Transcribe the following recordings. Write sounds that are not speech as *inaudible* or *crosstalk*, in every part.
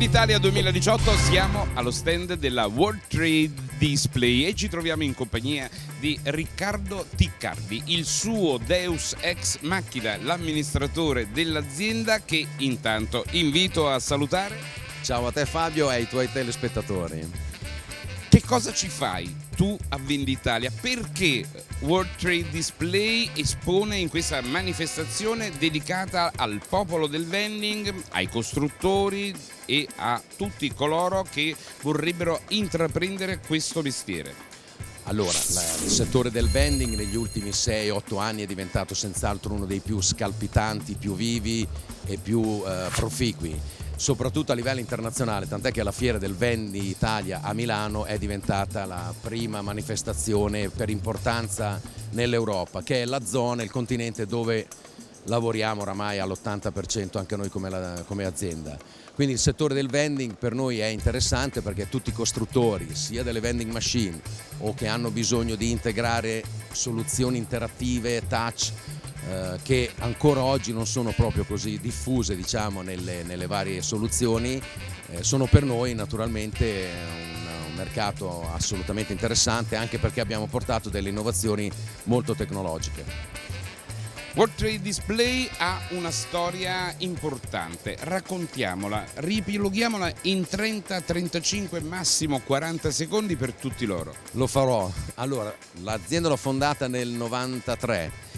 Venditalia 2018 siamo allo stand della World Trade Display e ci troviamo in compagnia di Riccardo Ticcardi, il suo Deus ex machina, l'amministratore dell'azienda che intanto invito a salutare. Ciao a te Fabio e ai tuoi telespettatori. Che cosa ci fai tu a Venditalia? Perché World Trade Display espone in questa manifestazione dedicata al popolo del vending, ai costruttori e a tutti coloro che vorrebbero intraprendere questo mestiere? Allora, il settore del vending negli ultimi 6-8 anni è diventato senz'altro uno dei più scalpitanti, più vivi e più eh, proficui soprattutto a livello internazionale, tant'è che la Fiera del Vendi Italia a Milano è diventata la prima manifestazione per importanza nell'Europa, che è la zona, il continente dove lavoriamo oramai all'80% anche noi come, la, come, azienda. Quindi il settore del vending per noi è interessante perché tutti i costruttori, sia delle vending machine o che hanno bisogno di integrare soluzioni interattive, touch, eh, che ancora oggi non sono proprio così diffuse diciamo, nelle, nelle, varie soluzioni, eh, sono per noi naturalmente un, un, mercato assolutamente interessante anche perché abbiamo portato delle innovazioni molto tecnologiche. World Trade Display ha una storia importante, raccontiamola, ripiloghiamola in 30, 35, massimo 40 secondi per tutti loro. Lo farò. Allora, l'azienda l'ho fondata nel 93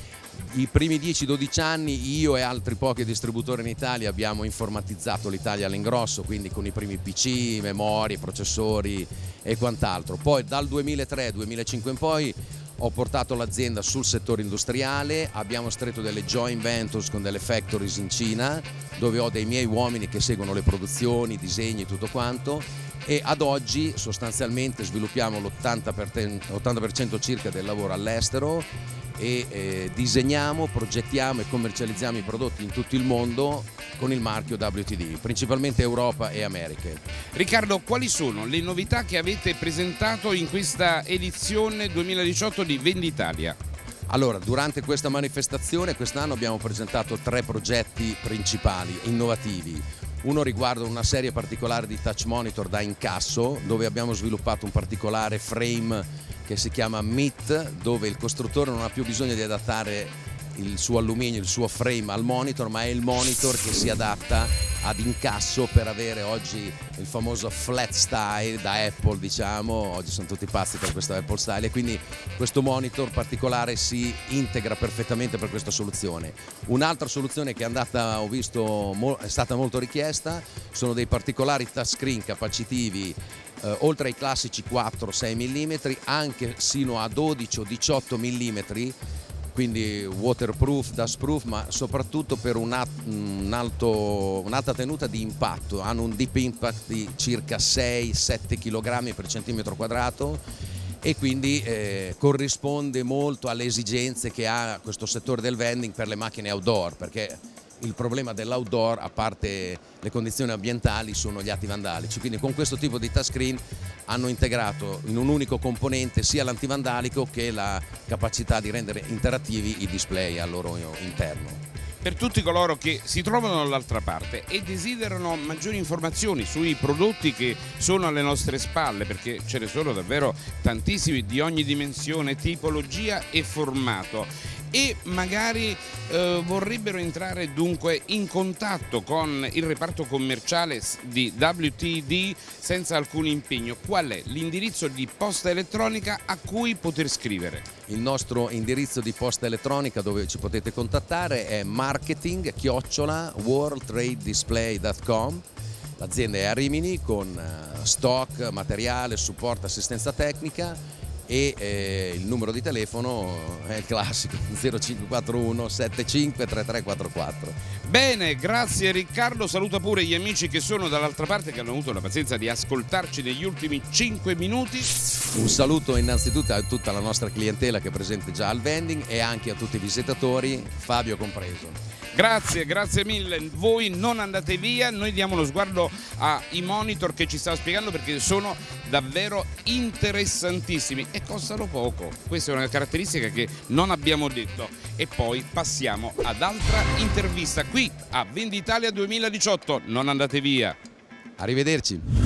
i primi 10-12 anni io e altri pochi distributori in Italia abbiamo informatizzato l'Italia all'ingrosso, quindi con i primi PC, memorie, processori e quant'altro. Poi dal 2003-2005 in poi ho portato l'azienda sul settore industriale, abbiamo stretto delle joint ventures con delle factories in Cina dove ho dei miei uomini che seguono le produzioni, i disegni e tutto quanto e ad oggi sostanzialmente sviluppiamo l'80% circa del lavoro all'estero e eh, disegniamo, progettiamo e commercializziamo i prodotti in tutto il mondo con il marchio WTD, principalmente Europa e Americhe. Riccardo, quali sono le novità che avete presentato in questa edizione 2018 di Venditalia? Allora, durante questa manifestazione quest'anno abbiamo presentato tre progetti principali, innovativi. Uno riguarda una serie particolare di touch monitor da incasso dove abbiamo sviluppato un particolare frame che si chiama MIT dove il costruttore non ha più bisogno di adattare il suo alluminio, il suo frame al monitor ma è il monitor che si adatta ad incasso per avere oggi il famoso flat style da Apple diciamo, oggi sono tutti pazzi per questo Apple style e quindi questo monitor particolare si integra perfettamente per questa soluzione. Un'altra soluzione che è, andata, ho visto, è stata molto richiesta sono dei particolari touchscreen capacitivi eh, oltre ai classici 4-6 mm anche sino a 12 o 18 mm quindi waterproof, dustproof, ma soprattutto per un'alta un tenuta di impatto. Hanno un deep impact di circa 6-7 kg per centimetro quadrato e quindi eh, corrisponde molto alle esigenze che ha questo settore del vending per le macchine outdoor, perché il problema dell'outdoor, a parte le condizioni ambientali, sono gli atti vandalici. Quindi con questo tipo di touchscreen hanno integrato in un unico componente sia l'antivandalico che la capacità di rendere interattivi i display al loro interno per tutti coloro che si trovano dall'altra parte e desiderano maggiori informazioni sui prodotti che sono alle nostre spalle, perché ce ne sono davvero tantissimi di ogni dimensione, tipologia e formato e magari eh, vorrebbero entrare dunque in contatto con il reparto commerciale di WTD senza alcun impegno, qual è l'indirizzo di posta elettronica a cui poter scrivere? Il nostro indirizzo di posta elettronica dove ci potete contattare è marketing worldtradedisplay.com L'azienda è a Rimini con eh, stock, materiale, supporto, assistenza tecnica e eh, il numero di telefono è il classico *laughs* 0541 753344 bene grazie Riccardo. Saluta pure gli amici che sono dall'altra parte che hanno avuto la pazienza di ascoltarci negli ultimi 5 minuti. Un saluto innanzitutto a tutta la nostra clientela che è presente già al vending e anche a tutti i visitatori Fabio compreso Grazie, grazie mille. Voi non andate via, noi diamo uno sguardo ai monitor che ci stava spiegando perché sono davvero interessantissimi e costano poco. Questa è una caratteristica che non abbiamo detto. E poi passiamo ad altra intervista qui a Venditalia 2018. Non andate via. Arrivederci.